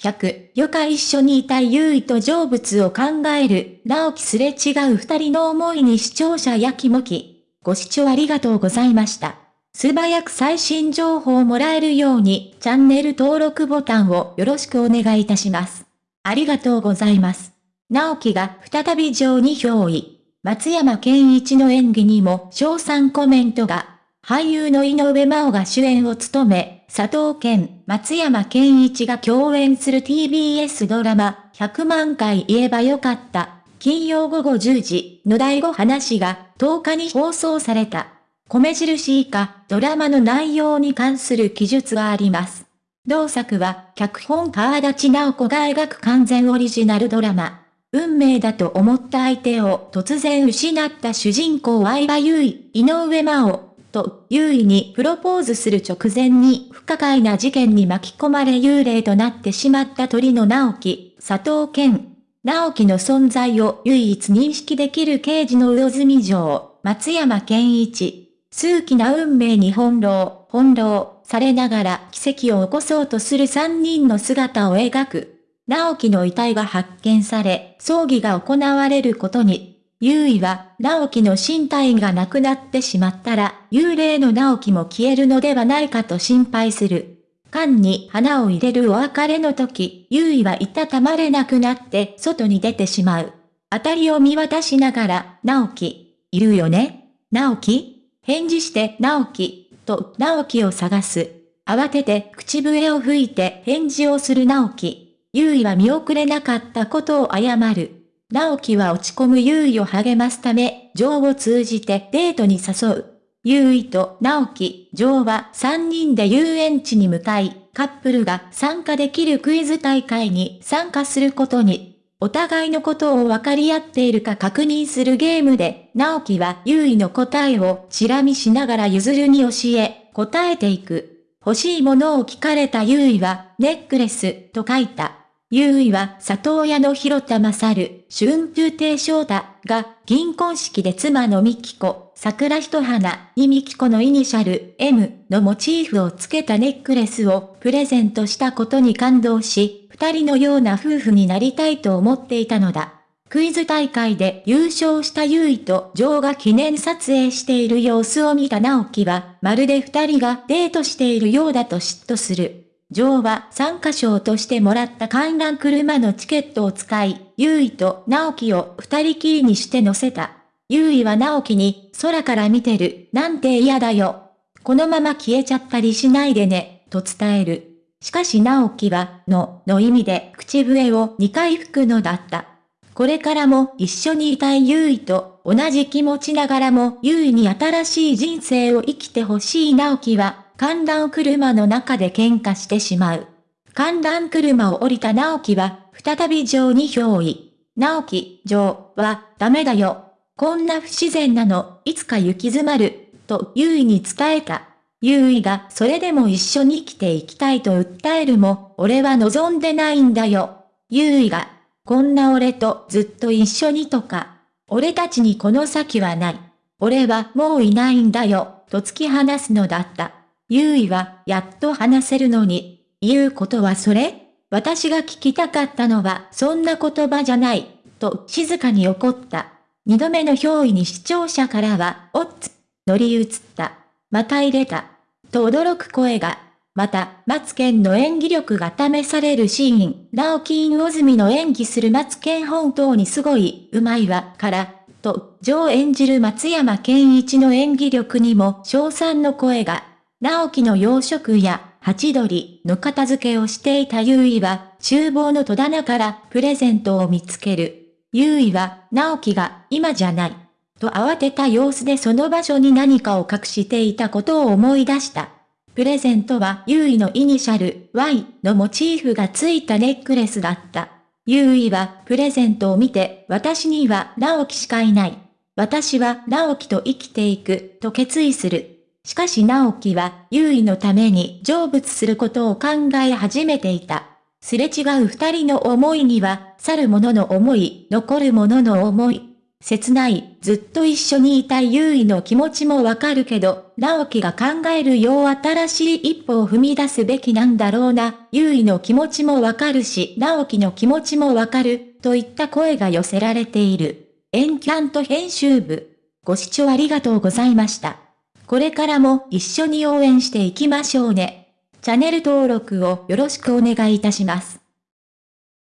100、よか一緒にいた優位と成仏を考える、直樹すれ違う二人の思いに視聴者やきもき。ご視聴ありがとうございました。素早く最新情報をもらえるように、チャンネル登録ボタンをよろしくお願いいたします。ありがとうございます。直樹が再び上に憑依。松山健一の演技にも賞賛コメントが。俳優の井上真央が主演を務め、佐藤健、松山健一が共演する TBS ドラマ、100万回言えばよかった。金曜午後10時の第5話が10日に放送された。米印以下、ドラマの内容に関する記述があります。同作は、脚本川立直子が描く完全オリジナルドラマ。運命だと思った相手を突然失った主人公相葉優衣、井上真央、と、優位にプロポーズする直前に不可解な事件に巻き込まれ幽霊となってしまった鳥の直樹、佐藤健、直樹の存在を唯一認識できる刑事の魚住城、松山健一。数奇な運命に翻弄、翻弄されながら奇跡を起こそうとする三人の姿を描く。直樹の遺体が発見され、葬儀が行われることに。優位は、直樹の身体がなくなってしまったら、幽霊の直樹も消えるのではないかと心配する。缶に花を入れるお別れの時、優位はいたたまれなくなって外に出てしまう。あたりを見渡しながら、直樹、いるよね直樹返事して直樹、と直樹を探す。慌てて口笛を吹いて返事をする直樹。優位は見送れなかったことを謝る。直樹は落ち込む優位を励ますため、ジョーを通じてデートに誘う。優位と直樹、ジョーは3人で遊園地に向かい、カップルが参加できるクイズ大会に参加することに、お互いのことを分かり合っているか確認するゲームで、直樹は優位の答えをチラ見しながら譲るに教え、答えていく。欲しいものを聞かれた優位は、ネックレス、と書いた。優位は里親の広田勝、春風亭昇太が銀婚式で妻の美紀子、桜一花に美紀子のイニシャル M のモチーフをつけたネックレスをプレゼントしたことに感動し、二人のような夫婦になりたいと思っていたのだ。クイズ大会で優勝した優位とジョーが記念撮影している様子を見た直樹は、まるで二人がデートしているようだと嫉妬する。ジョーは参加賞としてもらった観覧車のチケットを使い、優衣と直樹を二人きりにして乗せた。優衣は直樹に、空から見てる、なんて嫌だよ。このまま消えちゃったりしないでね、と伝える。しかし直樹は、の、の意味で口笛を2回吹くのだった。これからも一緒にいたい優衣と同じ気持ちながらも優衣に新しい人生を生きてほしい直樹は観覧車の中で喧嘩してしまう。観覧車を降りた直樹は、再び城に憑依。直樹、城は、ダメだよ。こんな不自然なの、いつか行き詰まる、と優位に伝えた。優位がそれでも一緒に生きていきたいと訴えるも、俺は望んでないんだよ。優位が、こんな俺とずっと一緒にとか、俺たちにこの先はない。俺はもういないんだよ、と突き放すのだった。優位は、やっと話せるのに、言うことはそれ私が聞きたかったのは、そんな言葉じゃない、と静かに怒った。二度目の憑依に視聴者からは、おっつ、乗り移った。また入れた。と驚く声が。また、松健の演技力が試されるシーン、直木院大住の演技する松健本当にすごい、うまいわ、から、と、上演じる松山健一の演技力にも賞賛の声が。直樹の洋食や、ハチドリの片付けをしていた優衣は、厨房の戸棚からプレゼントを見つける。優衣は、直樹が、今じゃない。と慌てた様子でその場所に何かを隠していたことを思い出した。プレゼントは優衣のイニシャル Y のモチーフがついたネックレスだった。優衣はプレゼントを見て私には直樹しかいない。私は直樹と生きていくと決意する。しかし直樹は、優位のために成仏することを考え始めていた。すれ違う二人の思いには、去る者の思い、残る者の思い。切ない、ずっと一緒にいた優位の気持ちもわかるけど、直樹が考えるよう新しい一歩を踏み出すべきなんだろうな、優位の気持ちもわかるし、直樹の気持ちもわかる、といった声が寄せられている。エンキャント編集部。ご視聴ありがとうございました。これからも一緒に応援していきましょうね。チャンネル登録をよろしくお願いいたします。